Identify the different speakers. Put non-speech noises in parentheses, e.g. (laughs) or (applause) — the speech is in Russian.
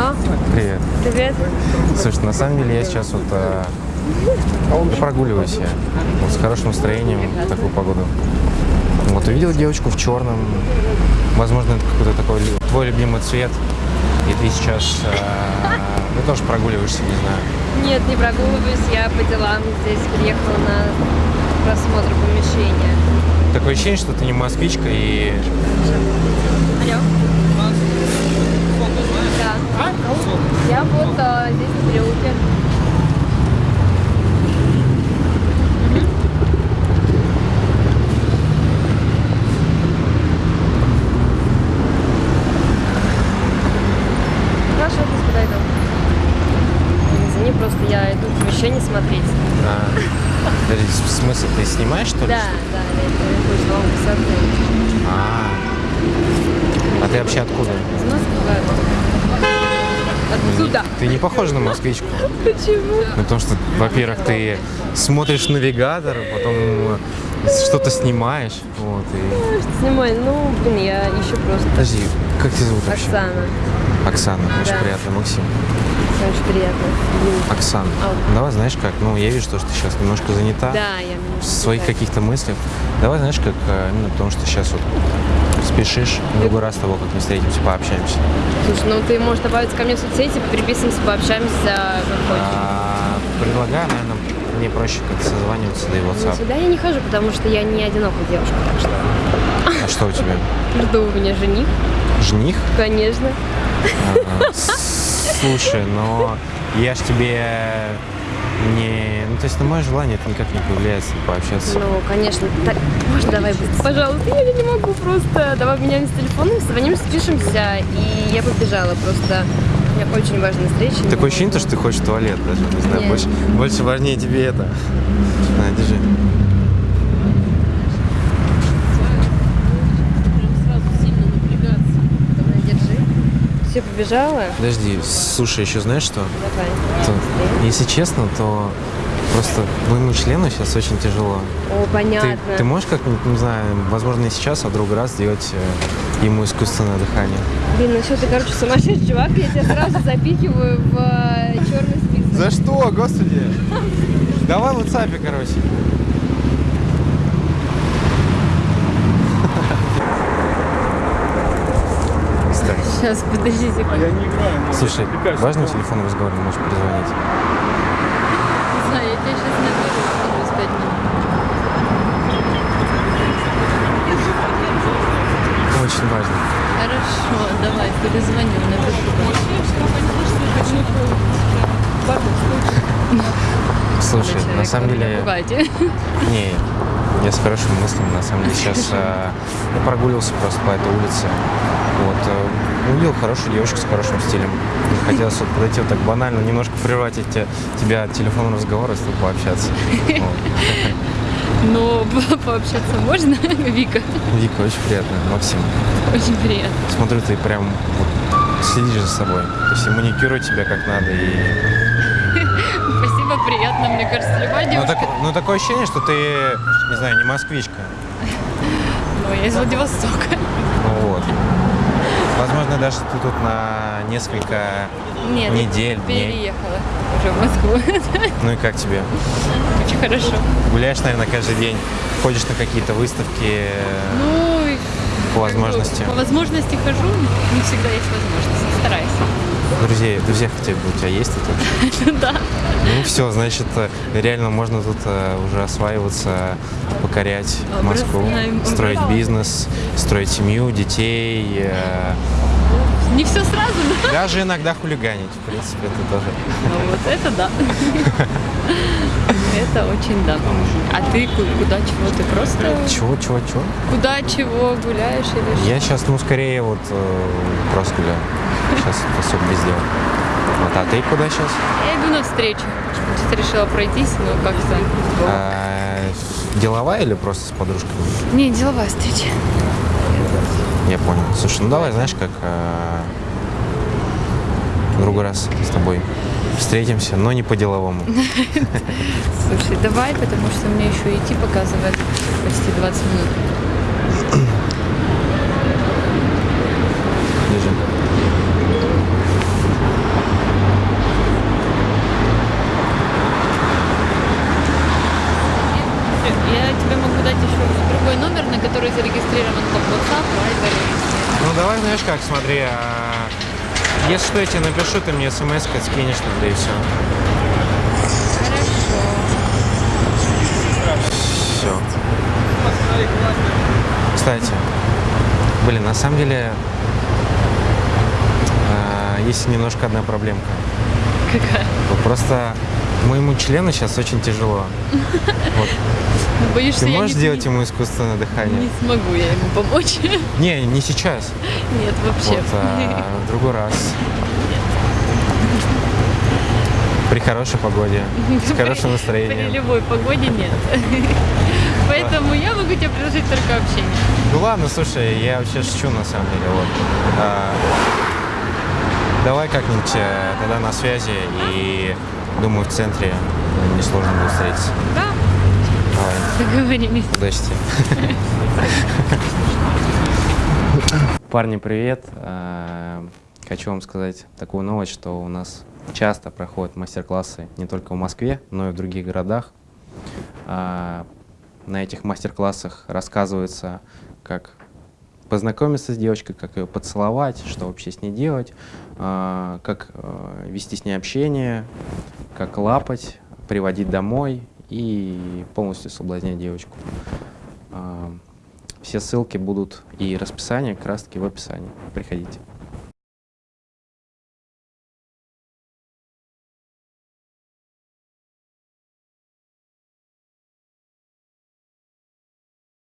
Speaker 1: А,
Speaker 2: Привет.
Speaker 1: привет.
Speaker 2: Слушай, на самом деле я сейчас вот да прогуливаюсь я. Вот с хорошим настроением в такую погоду. Вот увидел девочку в черном. Возможно, это какой-то такой твой любимый цвет. И ты сейчас э, ну, тоже прогуливаешься, не знаю.
Speaker 1: Нет, не прогуливаюсь, я по делам здесь приехала на просмотр помещения.
Speaker 2: Такое ощущение, что ты не москвичка и
Speaker 1: Алло. Да. Я вот а, здесь в переулке. Хорошо, сейчас подойду. Извини, просто я иду помещение смотреть.
Speaker 2: а, в смысле, ты снимаешь что ли?
Speaker 1: Да, да, я иду нового высоты.
Speaker 2: А, а ты вообще откуда?
Speaker 1: Из Москвы. Отсюда.
Speaker 2: Ты не похожа на москвичку.
Speaker 1: Почему?
Speaker 2: Ну, потому что, во-первых, ты смотришь навигатор, потом э, что-то снимаешь. Вот, и...
Speaker 1: Что снимай? Ну, блин, я ищу просто.
Speaker 2: Подожди, как тебя зовут вообще?
Speaker 1: Оксана.
Speaker 2: Оксана. Очень
Speaker 1: Да.
Speaker 2: приятно, Максим.
Speaker 1: Очень приятно.
Speaker 2: Оксана.
Speaker 1: А.
Speaker 2: ну Давай, знаешь как, ну, я вижу, что ты сейчас немножко занята
Speaker 1: Да, я
Speaker 2: в своих каких-то мыслях. Давай, знаешь, как, э, именно потому что сейчас вот спешишь, в другой раз того, как мы встретимся, пообщаемся.
Speaker 1: Слушай, ну ты можешь добавить ко мне в соцсети, переписываемся, пообщаемся, как хочешь.
Speaker 2: А, предлагаю, наверное, мне проще как созваниваться, да и
Speaker 1: Но
Speaker 2: WhatsApp.
Speaker 1: сюда я не хожу, потому что я не одинокая девушка, так что
Speaker 2: А что у тебя? (laughs)
Speaker 1: жду у меня жених,
Speaker 2: Жених?
Speaker 1: конечно.
Speaker 2: Ага. Слушай, но я ж тебе не... Ну, то есть на мое желание это никак не повлияет пообщаться.
Speaker 1: Ну, конечно. Так, можно давай быстро? Пожалуйста, я не могу просто. Давай обменяемся телефоном, созвонимся, спишемся, и я побежала просто. У меня очень важная встреча.
Speaker 2: Такое ощущение,
Speaker 1: могу.
Speaker 2: что ты хочешь в туалет даже, не знаю,
Speaker 1: Нет.
Speaker 2: больше, больше важнее тебе это. На, держи.
Speaker 1: Все, побежала?
Speaker 2: Подожди, слушай, еще знаешь что?
Speaker 1: Давай.
Speaker 2: То,
Speaker 1: Быстрее.
Speaker 2: Если честно, то просто моему члену сейчас очень тяжело.
Speaker 1: О,
Speaker 2: Ты,
Speaker 1: понятно.
Speaker 2: ты можешь как-нибудь, не знаю, возможно, не сейчас, а в другой раз сделать э, ему искусственное дыхание?
Speaker 1: Блин, ну что ты, короче, сумасшедший чувак, я тебя сразу запихиваю в черный список.
Speaker 2: За что, господи? Давай в WhatsApp, короче.
Speaker 1: Сейчас, подожди секунду.
Speaker 2: Слушай, важный телефон разговор, можешь перезвонить.
Speaker 1: Не знаю, я тебя сейчас через пять минут.
Speaker 2: Очень важно.
Speaker 1: Хорошо, давай, перезвоню, напишу.
Speaker 2: Слушай, на самом деле... (laughs) Не, я с хорошими мыслями, на самом деле. Сейчас э, я прогуливался просто по этой улице. Вот, э, увидел хорошую девушку с хорошим стилем. Хотелось вот подойти вот так банально, немножко прервать эти, тебя от телефонного разговора, с тобой пообщаться.
Speaker 1: Но (laughs) пообщаться можно, (laughs) Вика?
Speaker 2: Вика, очень приятно. Максим,
Speaker 1: Очень приятно.
Speaker 2: смотрю, ты прям вот следишь за собой. То есть и маникюрую тебя как надо. И... (laughs)
Speaker 1: Спасибо, приятно. Мне кажется, любая
Speaker 2: Ну,
Speaker 1: девушка...
Speaker 2: так- ну, такое ощущение, что ты, не знаю, не москвичка.
Speaker 1: Ну, я из Владивостока.
Speaker 2: Ну вот. Возможно, даже ты тут на несколько
Speaker 1: Нет,
Speaker 2: недель, дней.
Speaker 1: переехала уже в Москву. (laughs)
Speaker 2: Ну и как тебе?
Speaker 1: Очень хорошо.
Speaker 2: Гуляешь, наверное, каждый день, ходишь на какие-то выставки
Speaker 1: Ну,
Speaker 2: по возможности.
Speaker 1: По возможности хожу, не всегда есть возможность. Стараюсь.
Speaker 2: Друзей, друзья хотя бы у тебя есть вообще? (laughs)
Speaker 1: Да.
Speaker 2: Ну все, значит, э, реально можно тут э, уже осваиваться, покорять Москву, строить бизнес, строить семью, детей, э,
Speaker 1: Не все сразу, да?
Speaker 2: даже иногда хулиганить, в принципе, это тоже.
Speaker 1: Ну, вот это да. (laughs) Это очень да. А ты ку- куда чего? Ты просто
Speaker 2: Чего, чего, чего?
Speaker 1: куда чего гуляешь или что?
Speaker 2: Я сейчас, ну, скорее вот э, просто гуляю. Сейчас особо без дела. Вот, а ты куда сейчас?
Speaker 1: Я иду на встречу. Что-то решила пройтись, но как-то...
Speaker 2: А, деловая или просто с подружками?
Speaker 1: Не, деловая встреча.
Speaker 2: Я понял. Слушай, ну давай, знаешь, как э, в другой раз с тобой встретимся, но не по-деловому. (laughs)
Speaker 1: Слушай, давай, потому что мне еще идти показывает почти 20 минут.
Speaker 3: Который зарегистрирован как WhatsApp, Viber и
Speaker 2: Ну давай, знаешь как, смотри, а, если что, я тебе напишу, ты мне смс скинешь тогда и все.
Speaker 3: Хорошо.
Speaker 2: Все. Кстати, блин, на самом деле а, есть немножко одна проблемка.
Speaker 3: Какая?
Speaker 2: Просто моему члену сейчас очень тяжело. Вот.
Speaker 3: Ну, боюсь,
Speaker 2: Ты
Speaker 3: что я
Speaker 2: можешь
Speaker 3: не,
Speaker 2: сделать ему искусственное
Speaker 3: не
Speaker 2: дыхание?
Speaker 3: смогу я ему помочь. (laughs)
Speaker 2: Не, не сейчас.
Speaker 3: Нет, вообще.
Speaker 2: Вот, а в другой раз. При хорошей погоде, с хорошим
Speaker 3: При
Speaker 2: настроением.
Speaker 3: любой погоде нет. (laughs) Поэтому я могу тебе предложить только общение.
Speaker 2: Ну ладно, слушай, я вообще шучу на самом деле. Вот. А, давай как-нибудь э, тогда на связи и думаю в центре несложно будет встретиться.
Speaker 3: Да,
Speaker 2: Давай,
Speaker 3: договорились.
Speaker 2: удачи тебе. Парни, привет. А, Хочу вам сказать такую новость, что у нас часто проходят мастер-классы не только в Москве, но и в других городах. А, На этих мастер-классах рассказывается, как познакомиться с девочкой, как ее поцеловать, что вообще с ней делать, а, как э, вести с ней общение, как лапать, приводить домой и полностью соблазнять девочку. А, Все ссылки будут и расписание как раз таки в описании. Приходите.